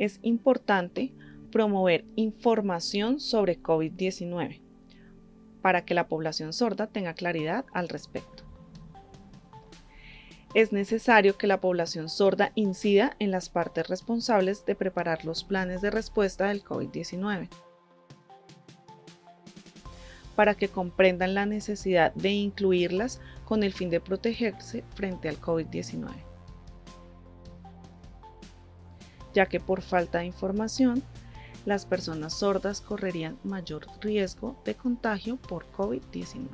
es importante promover información sobre COVID-19 para que la población sorda tenga claridad al respecto. Es necesario que la población sorda incida en las partes responsables de preparar los planes de respuesta del COVID-19 para que comprendan la necesidad de incluirlas con el fin de protegerse frente al COVID-19, ya que por falta de información, las personas sordas correrían mayor riesgo de contagio por COVID-19.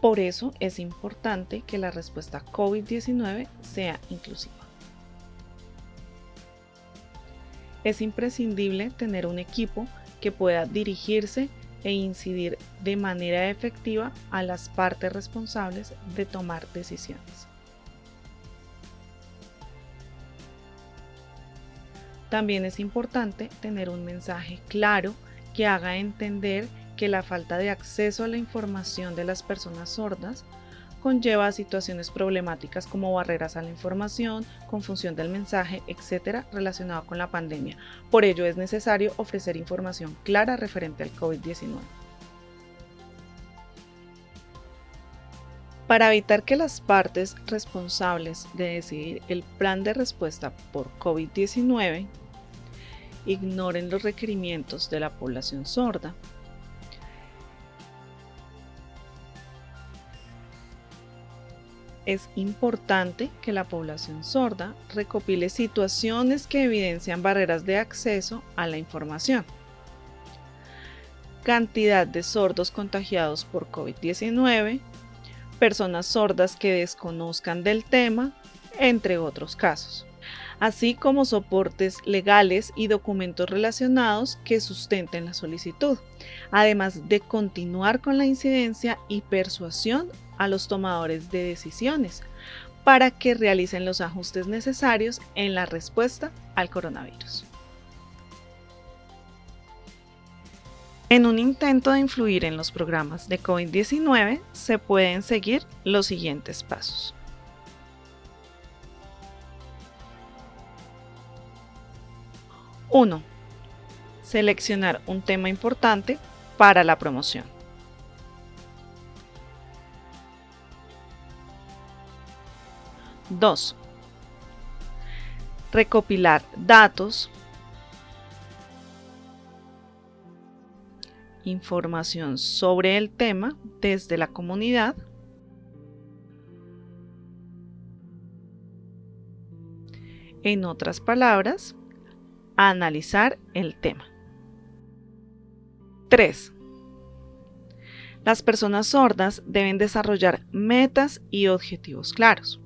Por eso es importante que la respuesta COVID-19 sea inclusiva. Es imprescindible tener un equipo que pueda dirigirse e incidir de manera efectiva a las partes responsables de tomar decisiones. También es importante tener un mensaje claro que haga entender que la falta de acceso a la información de las personas sordas conlleva situaciones problemáticas como barreras a la información, confusión del mensaje, etcétera, relacionado con la pandemia. Por ello es necesario ofrecer información clara referente al COVID-19. Para evitar que las partes responsables de decidir el plan de respuesta por COVID-19 ignoren los requerimientos de la población sorda, es importante que la población sorda recopile situaciones que evidencian barreras de acceso a la información. Cantidad de sordos contagiados por COVID-19, personas sordas que desconozcan del tema, entre otros casos, así como soportes legales y documentos relacionados que sustenten la solicitud, además de continuar con la incidencia y persuasión a los tomadores de decisiones para que realicen los ajustes necesarios en la respuesta al coronavirus. En un intento de influir en los programas de COVID-19 se pueden seguir los siguientes pasos. 1. Seleccionar un tema importante para la promoción. 2. Recopilar datos, información sobre el tema desde la comunidad, en otras palabras, analizar el tema. 3. Las personas sordas deben desarrollar metas y objetivos claros.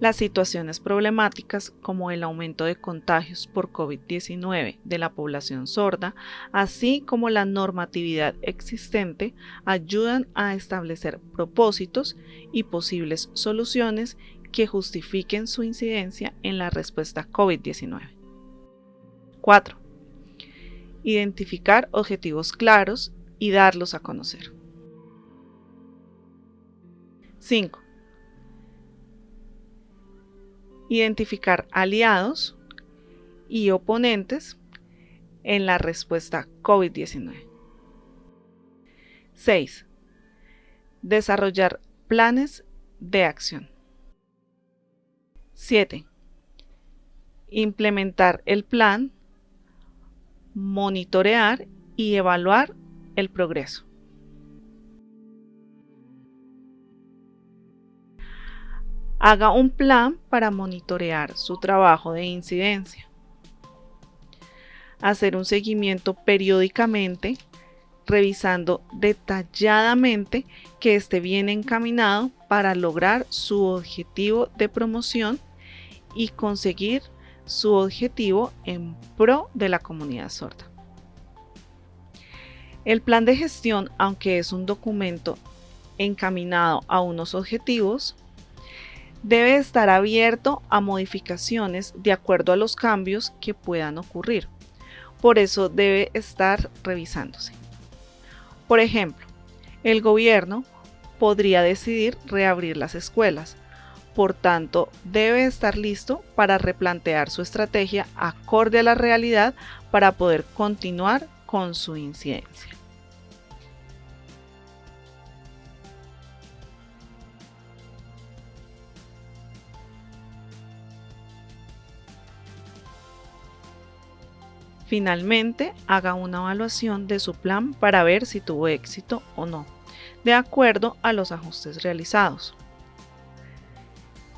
Las situaciones problemáticas como el aumento de contagios por COVID-19 de la población sorda, así como la normatividad existente, ayudan a establecer propósitos y posibles soluciones que justifiquen su incidencia en la respuesta COVID-19. 4. Identificar objetivos claros y darlos a conocer. 5 identificar aliados y oponentes en la respuesta COVID-19. 6. Desarrollar planes de acción. 7. Implementar el plan, monitorear y evaluar el progreso. Haga un plan para monitorear su trabajo de incidencia. Hacer un seguimiento periódicamente, revisando detalladamente que esté bien encaminado para lograr su objetivo de promoción y conseguir su objetivo en pro de la comunidad sorda. El plan de gestión, aunque es un documento encaminado a unos objetivos, debe estar abierto a modificaciones de acuerdo a los cambios que puedan ocurrir. Por eso debe estar revisándose. Por ejemplo, el gobierno podría decidir reabrir las escuelas, por tanto debe estar listo para replantear su estrategia acorde a la realidad para poder continuar con su incidencia. Finalmente, haga una evaluación de su plan para ver si tuvo éxito o no, de acuerdo a los ajustes realizados.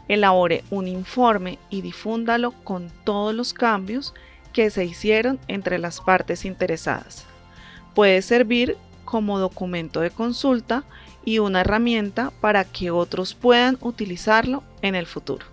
Elabore un informe y difúndalo con todos los cambios que se hicieron entre las partes interesadas. Puede servir como documento de consulta y una herramienta para que otros puedan utilizarlo en el futuro.